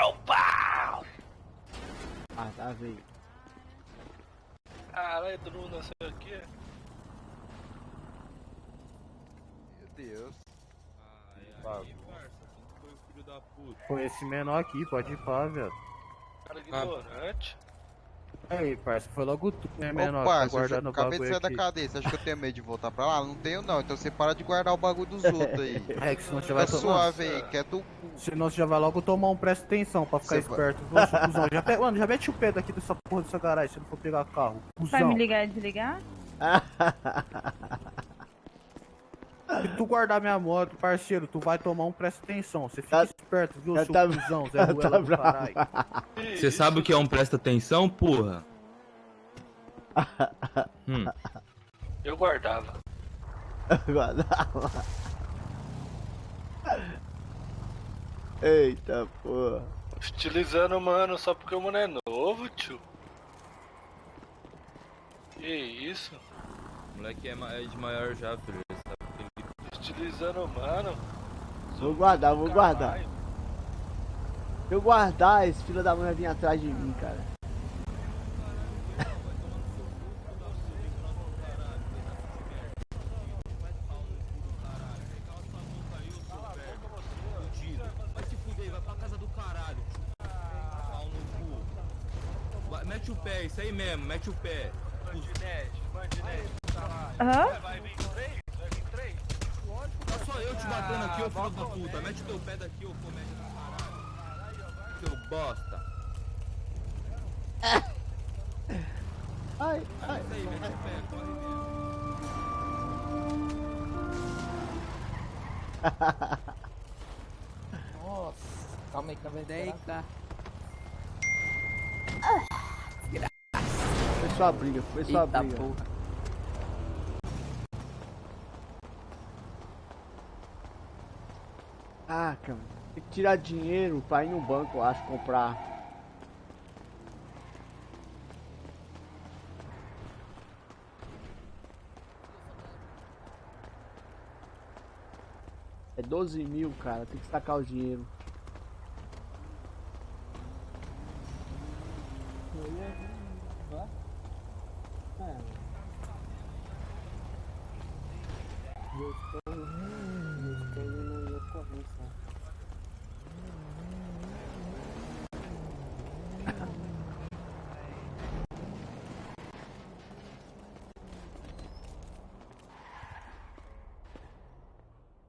O pau! Ah, tá, veio. Caralho, todo mundo nasceu aqui. Meu Deus. Aí, parça, quem foi o filho da puta? Foi esse menor aqui, pode ir pá, velho. Cara ignorante. Aí, parça, foi logo tu, né, menor? parça, tá eu já guardando o acabei de sair da aqui. cadeia. Você acha que eu tenho medo de voltar pra lá? Não tenho não. Então você para de guardar o bagulho dos outros aí. É, que senão você vai tomar. suave aí, quieto o cu. Senão você já vai logo tomar um presta atenção pra ficar Você vai- esperto. Nossa, cuzão, já pe... Mano, já mete o pé daqui dessa porra dessa garagem se não for pegar carro. Vai Cuzão. me ligar e desligar? Se tu guardar minha moto, parceiro, tu vai tomar um presta atenção. Você fica Tá- esperto, viu, seu tá- cuzão, Zé Ruela tá do caralho. Você sabe o que é um presta atenção, porra? Hum. Eu guardava. Guardava. Eita porra. Estilizando, mano, só porque o mano é novo, tio. Que isso? O moleque é é de maior já, filho. Estilizando, mano. Vou guardar, vou guardar. Se eu guardar, esse filho da mãe vai vir atrás de mim, cara. Vai se fuder, vai pra casa do caralho. Pau no cu. Vai- Mete o pé, isso aí mesmo, mete o pé. Bandinete, bandinete, caralho. Aham. Vai vir três? Vai vir três? Tá só eu te batendo aqui, ô filho da puta. Mete o teu pé daqui, ô comédia bosta. Ai, ai. Isso aí, mete o pé, corre mesmo. Nossa, calma aí que eu vou Deita. Foi só a briga, foi só a briga. porra. Ah, cara. Que tirar dinheiro pra ir no banco, eu acho, comprar. É 12 mil, cara. Tem que sacar o dinheiro.